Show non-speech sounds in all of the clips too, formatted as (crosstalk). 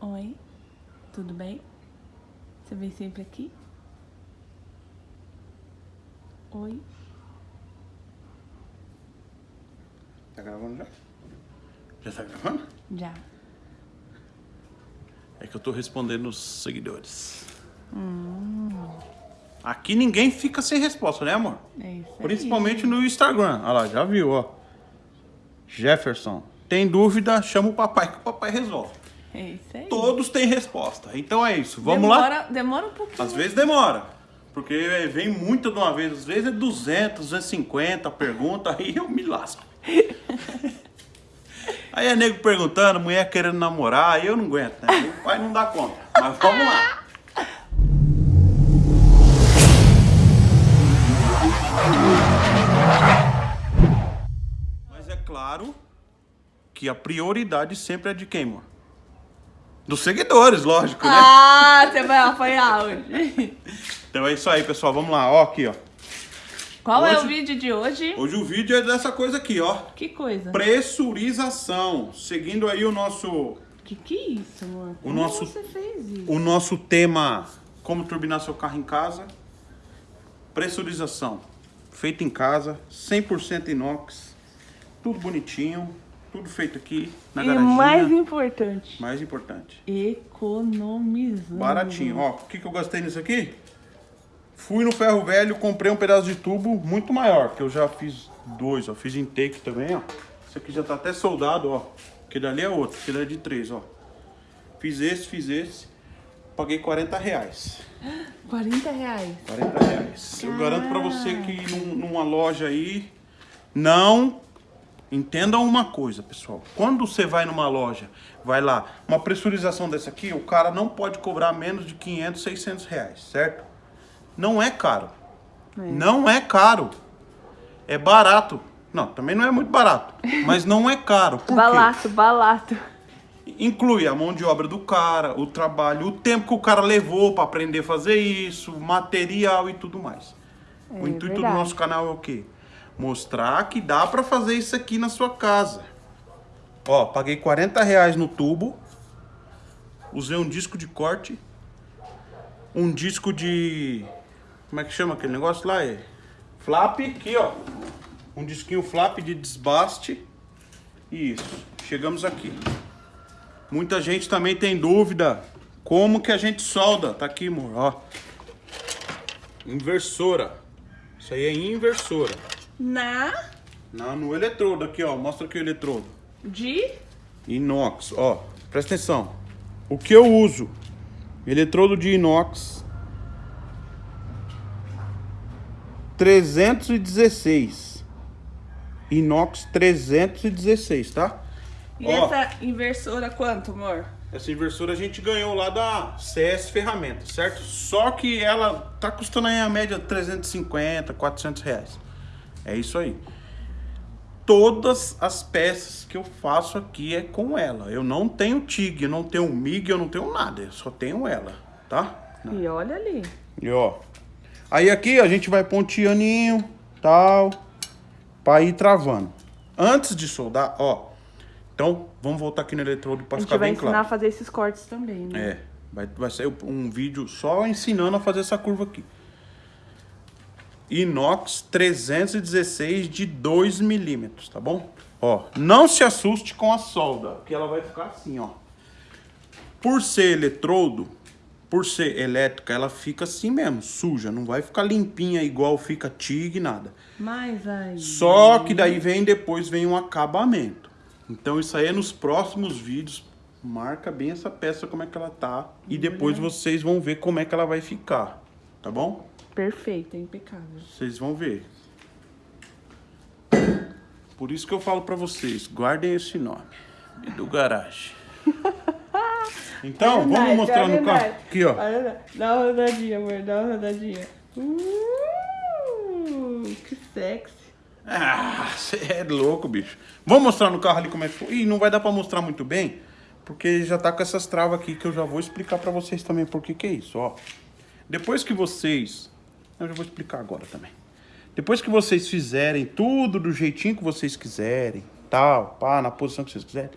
Oi, tudo bem? Você vem sempre aqui? Oi? Tá gravando já? Já tá gravando? Já. É que eu tô respondendo os seguidores. Aqui ninguém fica sem resposta, né, amor? É isso aí. Principalmente no Instagram. Olha lá, já viu, ó. Jefferson. Tem dúvida, chama o papai que o papai resolve. É isso aí. Todos têm resposta. Então é isso. Vamos lá? demora, Demora um pouquinho. Às vezes demora. Porque vem muita de uma vez. Às vezes é 200, 250 pergunta, aí eu me lasco. (laughs) aí é nego perguntando, mulher querendo namorar, aí eu não aguento, né? O pai não dá conta. Mas vamos lá. Mas é claro que a prioridade sempre é de quem, amor? Dos seguidores, lógico, né? Ah, você vai apanhar hoje. Então é isso aí, pessoal. Vamos lá, ó, aqui, ó. Qual é o Hoje- vídeo de hoje? Hoje o vídeo é dessa coisa aqui, ó. Que coisa? Pressurização. Seguindo aí o nosso, Que que é isso, amor? O Como nosso- você fez isso? o nosso tema como turbinar seu carro em casa. Pressurização. Feito em casa, 100% inox. Tudo bonitinho, tudo feito aqui na e garaginha. mais importante, Mais importante. economizando. Baratinho. Ó, o que, que eu gostei nisso aqui? Fui no ferro velho, comprei um pedaço de tubo muito maior, que eu já fiz dois, ó. Fiz intake também, ó. Esse aqui já tá até soldado, ó. Aquele ali é outro, aquele é de três, ó. Fiz esse, fiz esse. Paguei 40 reais. (gasps) 40 reais. 40 reais. Eu garanto pra você que num- numa loja aí, não entendam uma coisa, pessoal. Quando você vai numa loja, vai lá, uma pressurização dessa aqui, o cara não pode cobrar menos de 500, 600 reais, certo? Não é caro. Não é caro. É barato. Não, também não é muito barato. Mas não é caro. Por quê? Balato, balato. Inclui a mão de obra do cara, o trabalho, o tempo que o cara levou para aprender a fazer isso, material e tudo mais. o É intuito verdade. do nosso canal é o quê? Mostrar que dá para fazer isso aqui na sua casa. Ó, paguei 40 reais no tubo, usei um disco de corte, um disco de... como é que chama aquele negócio lá? É flap, aqui ó, um disquinho flap de desbaste. Isso, chegamos aqui. Muita gente também tem dúvida como que a gente solda. Tá aqui, amor, ó. Inversora. Isso aí é inversora. Na Na, no eletrodo aqui, ó. Mostra aqui o eletrodo. de Inox, ó. Presta atenção. O que eu uso? Eletrodo de inox. 316. Inox 316, tá? E Ó. essa inversora quanto, amor? Essa inversora a gente ganhou lá da CS Ferramentas, certo? Só que ela tá custando aí a média 350, 400 reais. É isso aí. Todas as peças que eu faço aqui é com ela. Eu não tenho TIG, eu não tenho MIG, eu não tenho nada. Eu só tenho ela, tá? E olha ali. E ó. Aí aqui a gente vai ponteaninho, tal, pra ir travando. Antes de soldar, ó. Então, vamos voltar aqui no eletrodo pra A gente ficar vai bem ensinar claro. a fazer esses cortes também, né? É, vai, vai ser um vídeo só ensinando a fazer essa curva aqui. Inox 316 de 2 milímetros, tá bom? Ó, não se assuste com a solda, porque ela vai ficar assim, ó. Por ser eletrodo, por ser elétrica, ela fica assim mesmo, suja. Não vai ficar limpinha igual fica TIG, nada. Mas aí... Só que daí vem depois vem um acabamento. Então isso aí é nos próximos vídeos. Marca bem essa peça como é que ela tá e depois vocês vão ver como é que ela vai ficar, tá bom? Perfeito, é impecável. Vocês vão ver. Por isso que eu falo pra vocês, guardem esse nome. Edu Garage. (laughs) Então, vamos Verdade, mostrar é no carro. verdade. Aqui, ó. Dá uma rodadinha, amor, dá uma rodadinha. Uh, que sexy. Ah, você é louco, bicho. Vamos mostrar no carro ali como é que foi. Ih, não vai dar pra mostrar muito bem, porque já tá com essas travas aqui que eu já vou explicar pra vocês também por que que é isso, ó. Depois que vocês... Eu já vou explicar agora também. Depois que vocês fizerem tudo do jeitinho que vocês quiserem, tal, pá, na posição que vocês quiserem,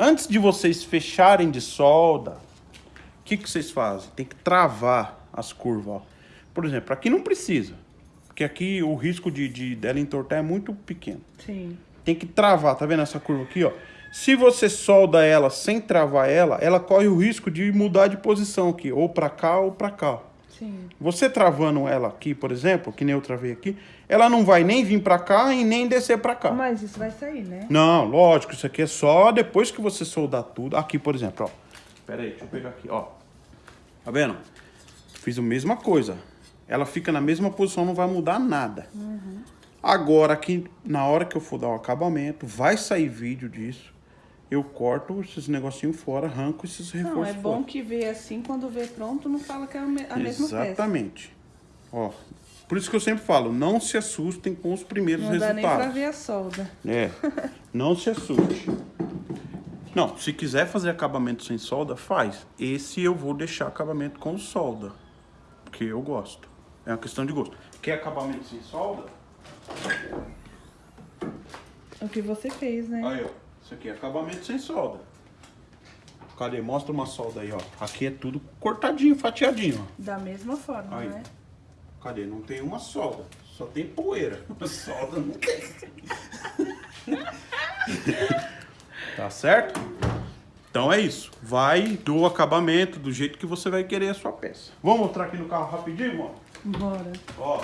Antes de vocês fecharem de solda, o que, que vocês fazem? Tem que travar as curvas, ó. Por exemplo, aqui não precisa. Porque aqui o risco de, de dela entortar é muito pequeno. Sim. Tem que travar, tá vendo essa curva aqui, ó? Se você solda ela sem travar ela, ela corre o risco de mudar de posição aqui, ou pra cá ou pra cá. Sim. Você travando ela aqui, por exemplo, que nem eu travei aqui, ela não vai nem vir pra cá e nem descer pra cá. Mas isso vai sair, né? Não, lógico, isso aqui é só depois que você soldar tudo. Aqui, por exemplo, ó. Pera aí, deixa eu pegar aqui, ó. Tá vendo? Fiz a mesma coisa. Ela fica na mesma posição, não vai mudar nada. Agora, aqui, na hora que eu for dar o acabamento, vai sair vídeo disso. Eu corto esses negocinhos fora, arranco esses Não, reforços é bom fora. que vê assim, quando vê pronto, não fala que é a me- a mesma peça. Exatamente. Ó, por isso que eu sempre falo, não se assustem com os primeiros Não dá nem pra resultados. ver a solda. É, não se assuste. Não, se quiser fazer acabamento sem solda, faz. Esse eu vou deixar acabamento com solda, porque eu gosto. É uma questão de gosto. Quer acabamento sem solda? O que você fez, né? Aí, ó. Isso aqui é acabamento sem solda. Cadê? Mostra uma solda aí, ó. Aqui é tudo cortadinho, fatiadinho, ó. Da mesma forma, Aí. né? Cadê? Não tem uma solda. Só tem poeira. (laughs) solda não tem. (laughs) tá certo? Então é isso. Vai do acabamento, do jeito que você vai querer a sua peça. Vamos mostrar aqui no carro rapidinho, ó. Bora. Ó.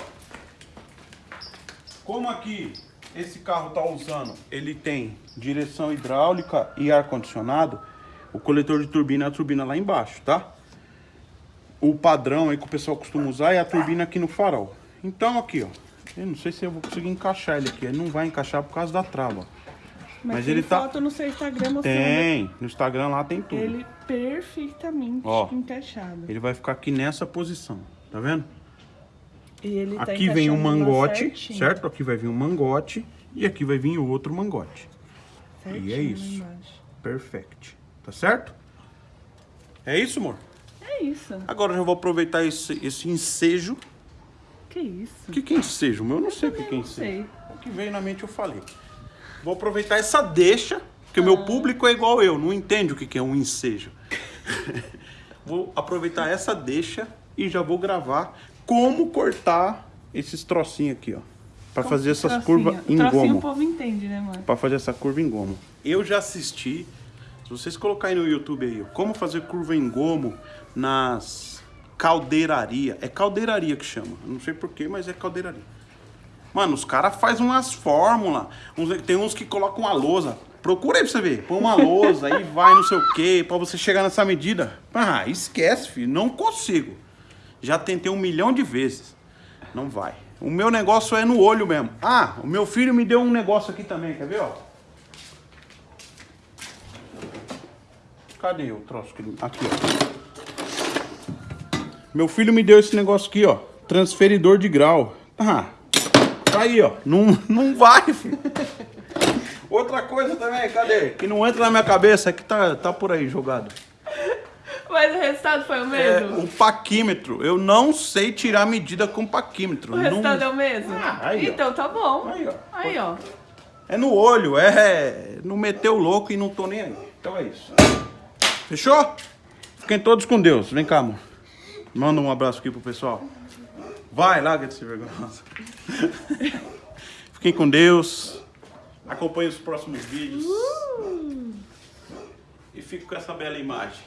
Como aqui esse carro tá usando, ele tem direção hidráulica e ar condicionado, o coletor de turbina é a turbina lá embaixo, tá? O padrão aí que o pessoal costuma usar é a turbina aqui no farol. Então aqui, ó. Eu não sei se eu vou conseguir encaixar ele aqui. Ele não vai encaixar por causa da trava. Mas, Mas ele tá- foto no seu Instagram mostrando Tem. No Instagram lá tem tudo. ele perfeitamente Ó. encaixado. Ele vai ficar aqui nessa posição. Tá vendo? Tá Aqui vem um mangote, certinho. certo? Aqui vai vir um mangote e aqui vai vir o outro mangote. Certinho E é isso. Perfect. Tá certo? É isso, amor? É isso. Agora eu já vou aproveitar esse, esse ensejo. Que isso? O que, que é ensejo? meu? Eu não sei o que, que é ensejo. O que veio na mente eu falei. Vou aproveitar essa deixa, porque o meu público é igual eu, não entende o que, que é um ensejo. (laughs) vou aproveitar essa deixa e já vou gravar como cortar esses trocinhos aqui, ó. Pra Como fazer essas trocinho? curvas em Trocinho gomo. o povo entende, né, mano? Pra fazer essa curva em gomo. Eu já assisti, se vocês colocarem no YouTube aí, ó, como fazer curva em gomo nas caldeiraria. É caldeiraria que chama. Eu Não sei porquê, mas é caldeiraria. Mano, os caras fazem umas fórmulas. Tem uns que colocam uma lousa. Procura aí pra você ver. Põe uma lousa aí, vai não sei o quê, pra você chegar nessa medida. Ah, esquece, filho. Não consigo. Já tentei um milhão de vezes. Não vai. O meu negócio é no olho mesmo. Ah, o meu filho me deu um negócio aqui também, quer ver, ó? Cadê o troço? Aqui, ó. Meu filho me deu esse negócio aqui, ó. Transferidor de grau. Ah, tá aí, ó. Não, não vai, filho. Outra coisa também, cadê? Que não entra na minha cabeça, é que tá, tá por aí jogado. Mas o resultado foi o É, mesmo? o paquímetro. Eu não sei tirar medida com paquímetro. O Não- resultado é o mesmo? Ah, aí, ó. então tá bom. Aí, ó. Aí, ó. É no olho, é. Não meteu o louco e não tô nem aí. Então é isso. Fechou? Fiquem todos com Deus. Vem cá, amor. Manda um abraço aqui pro pessoal. Vai, larga de ser vergonhosa. Fiquem com Deus. Acompanhe os próximos vídeos. E fico com essa bela imagem.